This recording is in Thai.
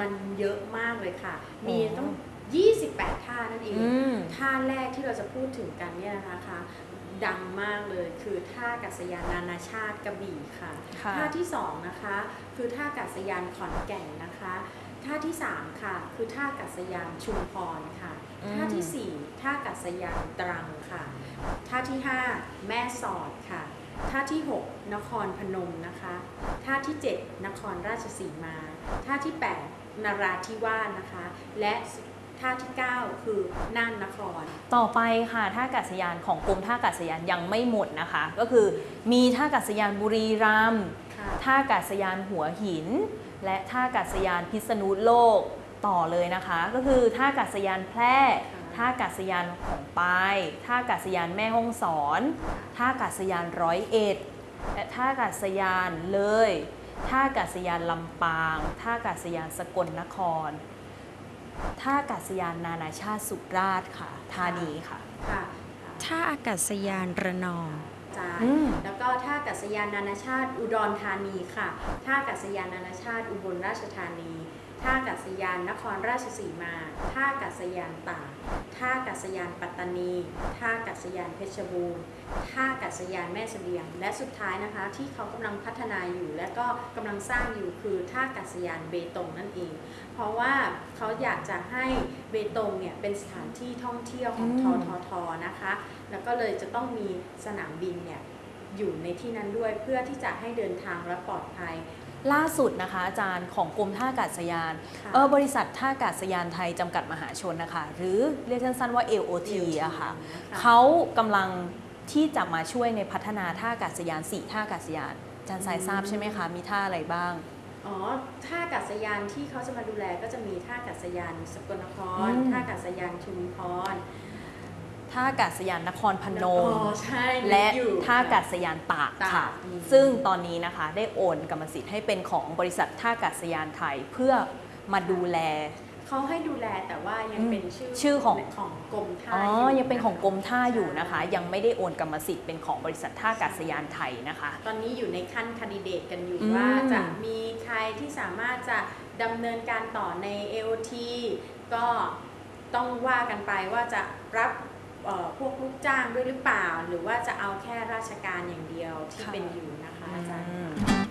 มันเยอะมากเลยค่ะ มีต้อง 28 ท่านั่นเอง ท่าแรกที่เราจะพูดถึงกันเนี่ยนะคะคะดังมากเลยคือท่ากัศยานนานาชาติกระบี่ค่ะ ท่าที่2นะคะคือท่ากัศยานขอนแก่นนะคะ ท่าที่ 3 ค่ะ คือท่ากัศยานชุมพรค่ะ ท่าที่ 4 ท่ากัศยานตรังค่ะ ท่าที่ 5 แม่สอดค่ะ ท่าที่หกนครพนมนะคะท่าที่เจ็ดนครราชสีมาท่าที่แปดนราธิวาสนะคะ และท่าที่เก้าคือน่านนคร ต่อไปค่ะท่าอากาศยานของกรมท่าอากาศยานยังไม่หมดนะคะ ก็คือมีท่าอากาศยานบุรีรัมย์ค่ะท่าอากาศยานหัวหิน และท่าอากาศยานพิษณุโลกต่อเลยนะคะ ก็คือท่าอากาศยานแพร่ ท่าอากาศยานของปายท่าอากาศยานแม่ฮ่องสอน ท่าอากาศยานร้อยเอ็ดและท่าอากาศยานเลย ท่าอากาศยานลำปาง ท่าอากาศยานสกลนคร ท่าอากาศยานนานาชาติสุราษฎร์ค่ะท่านี้ค่ะ ค่ะ ท่าอากาศยานระนองจาอืมแล้วก็ท่าอากาศยานนานาชาติอุดรธานีค่ะ ท่าอากาศยานนานาชาติอุบลราชธานี ท่าอากาศยานนครราชสีมา ท่าอากาศยานตาก ท่าอากาศยานปัตตานี ท่าอากาศยานเพชรบูรณ์ ท่าอากาศยานแม่เสลียง และสุดท้ายนะคะที่เขากำลังพัฒนาอยู่ และก็กำลังสร้างอยู่คือท่าอากาศยานเบตงนั่นเอง เพราะว่าเขาอยากจะให้เบตงเนี่ยเป็นสถานที่ท่องเที่ยวของอืทททนะคะ แล้วก็เลยจะต้องมีสนามบินเนี่ย อยู่ในที่นั้นด้วยเพื่อที่จะให้เดินทางและปลอดภัย ล่าสุดนะคะอาจารย์ของกรมท่าอากาศยานค่ะเออบริษัทท่าอากาศยานไทยจำกัดมหาชนนะคะ หรือเรียกสั้นๆว่า LOT อะค่ะนเขากำลังที่จะมาช่วยในพัฒนาท่าอากาศยาน4ท่าอากาศยานอาจารย์สายทราบใช่ไหมคะ มีท่าอะไรบ้างอ๋อ ท่าอากาศยานที่เขาจะมาดูแลก็จะมีท่าอากาศยานสกลนครอืมท่าอากาศยานชุมพร ท่าอากาศยานนครพนอ๋มอใช่และอยู่ท่าอากาศยานตากตากค่ะอืมซึ่งตอนนี้นะคะได้โอนกรรมสิทธิ์ให้เป็นของบริษัทท่าอากาศยานไทยเพื่อมาดูแลเขาให้ดูแลแต่ว่ายังเป็นชื่อชื่อของของกรมท่าอ๋อยู่ยังเป็นของกรมท่าอยู่นะคะใช่ยังไม่ได้โอนกรรมสิทธิ์เป็นของบริษัทท่าอากาศยานไทยนะคะ ตอนนี้อยู่ในขั้นคันดิเดตกันอยู่อืมว่าจะมีใครที่สามารถจะดำเนินการต่อใน AOT ก็ต้องว่ากันไปว่าจะรับเอ่อ พวกลูกจ้างด้วยหรือเปล่า หรือว่าจะเอาแค่ราชการอย่างเดียวที่เป็นอยู่นะคะอาจารย์อืม